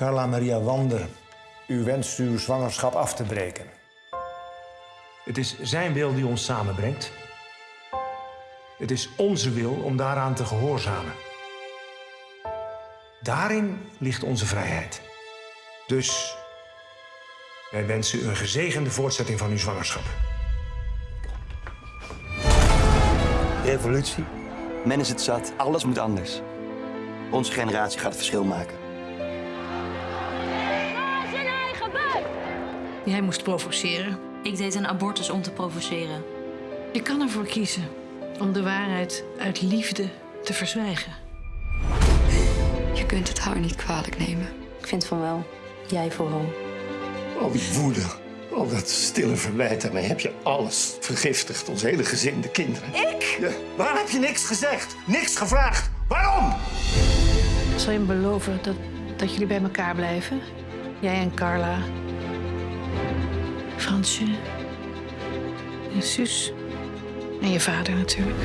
Carla Maria Wander, u wenst uw zwangerschap af te breken. Het is zijn wil die ons samenbrengt. Het is onze wil om daaraan te gehoorzamen. Daarin ligt onze vrijheid. Dus wij wensen u een gezegende voortzetting van uw zwangerschap. Revolutie. Men is het zat. Alles moet anders. Onze generatie gaat het verschil maken. Jij moest provoceren. Ik deed een abortus om te provoceren. Je kan ervoor kiezen om de waarheid uit liefde te verzwijgen. Je kunt het haar niet kwalijk nemen. Ik vind van wel. Jij vooral. Al die woede, al dat stille verwijt mij, heb je alles vergiftigd. Ons hele gezin, de kinderen. Ik? Ja, waarom heb je niks gezegd? Niks gevraagd? Waarom? Zal je me beloven dat, dat jullie bij elkaar blijven? Jij en Carla. Fransje. En Suus. En je vader natuurlijk.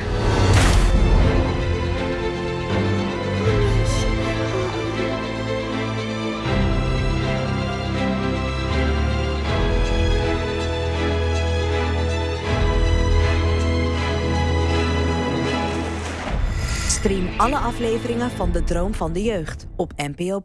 Stream alle afleveringen van De Droom van de Jeugd op NPO+.